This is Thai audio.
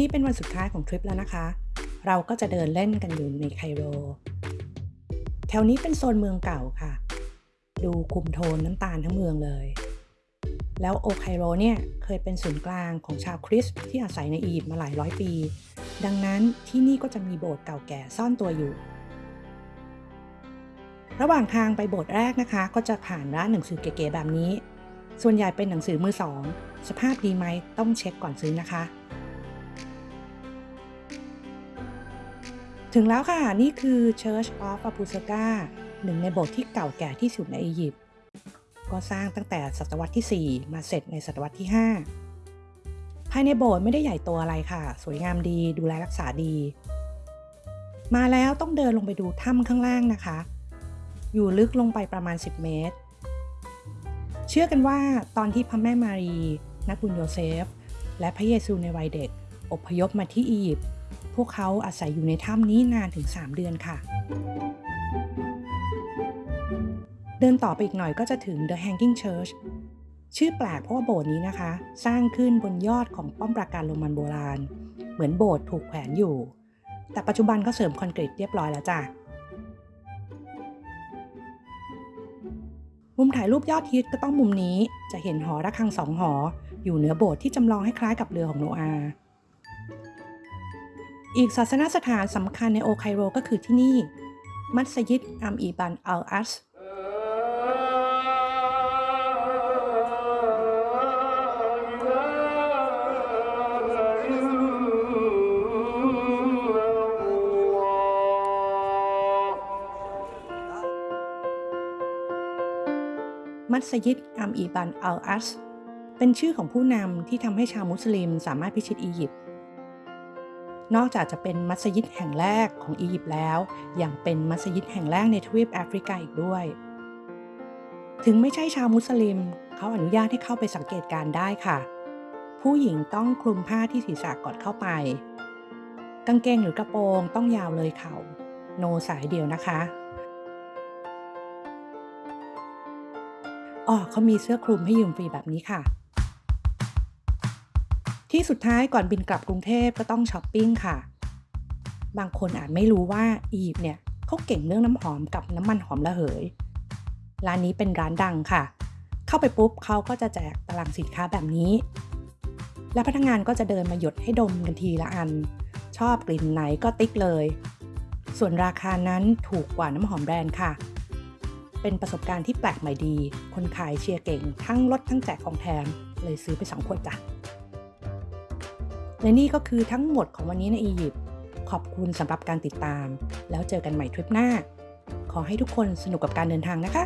นี้เป็นวันสุดท้ายของทริปแล้วนะคะ เราก็จะเดินเล่นกันอยู่ในไคโร แถวนี้เป็นโซนเมืองเก่าค่ะ ดูคุมโทนน้ำตาลทั้งเมืองเลย แล้วโอไคโรเนี่ยเคยเป็นศูนย์กลางของชาวคริสต์ที่อาศัยในอียิปต์มาหลายร้อยปี ดังนั้นที่นี่ก็จะมีโบสถ์เก่าแก่ซ่อนตัวอยู่ ระหว่างทางไปโบสถ์แรกนะคะ ก็จะผ่านร้านหนังสือเก๋ๆแบบนี้ ส่วนใหญ่เป็นหนังสือมือสอง สภาพดีไหมต้องเช็คก่อนซื้อนะคะ ถึงแล้วค่ะ นี่คือ Church of a p u s a k a หนึ่งในโบสถ์ที่เก่าแก่ที่สุดในอียิปต์ก็สร้างตั้งแต่ศตวรรษที่ 4 มาเสร็จในศตวรรษที่ 5 ภายในโบสถ์ไม่ได้ใหญ่โตอะไรค่ะ สวยงามดีดูแลรักษาดี มาแล้วต้องเดินลงไปดูถ้ำข้างล่างนะคะ อยู่ลึกลงไปประมาณ 10 เมตร เชื่อกันว่าตอนที่พระแม่มารี นักบุญโยเซฟ และพระเยซูในวัยเด็ก อพยพมาที่อียิปต์ พวกเขาอาศัยอยู่ในถ้ำนี้นานถึง 3 เดือนค่ะ เดินต่อไปอีกหน่อยก็จะถึง The Hanging Church ชื่อแปลกเพราะว่าโบสถ์นี้นะคะ สร้างขึ้นบนยอดของป้อมปราการโรมันโบราณ เหมือนโบสถ์ถูกแขวนอยู่ แต่ปัจจุบันก็เสริมคอนกรีตเรียบร้อยแล้วจ้ะมุมถ่ายรูปยอดฮิตก็ต้องมุมนี้จะเห็นหอระฆังสองหอ อยู่เหนือโบสถ์ที่จำลองให้คล้ายกับเรือของโนอาห์ อีกศาสนสถานสำคัญในโอไคโรก็คือที่นี่ มัสยิดอัมอีบันอัลอัสมัสยิดอัมอีบันอัลอัสเป็นชื่อของผู้นำที่ทำให้ชาวมุสลิมสามารถพิชิตอียิปต์ นอกจากจะเป็นมัสยิดแห่งแรกของอียิปต์แล้วยังเป็นมัสยิดแห่งแรกในทวีปแอฟริกาอีกด้วย ถึงไม่ใช่ชาวมุสลิม เขาอนุญาตให้เข้าไปสังเกตการได้ค่ะ ผู้หญิงต้องคลุมผ้าที่ศีรษะก่อนเข้าไป กางเกงหรือกระโปรงต้องยาวเลยเข่า no สายเดี่ยวนะคะอ๋อเขามีเสื้อคลุมให้ยืมฟรีแบบนี้ค่ะ ที่สุดท้ายก่อนบินกลับกรุงเทพก็ต้องช้อปปิ้งค่ะ บางคนอาจไม่รู้ว่าอียิปต์เนี่ยเขาเก่งเรื่องน้ำหอมกับน้ำมันหอมระเหย ร้านนี้เป็นร้านดังค่ะ เข้าไปปุ๊บเขาก็จะแจกตารางสินค้าแบบนี้ และพนักงานก็จะเดินมาหยดให้ดมกันทีละอัน ชอบกลิ่นไหนก็ติ๊กเลย ส่วนราคานั้นถูกกว่าน้ำหอมแบรนด์ค่ะ เป็นประสบการณ์ที่แปลกใหม่ดี คนขายเชียร์เก่ง ทั้งลดทั้งแจกของแถมเลยซื้อไปสองขวดจ้ะ และนี่ก็คือทั้งหมดของวันนี้ในอียิปต์ขอบคุณสำหรับการติดตาม แล้วเจอกันใหม่ทริปหน้า ขอให้ทุกคนสนุกกับการเดินทางนะคะ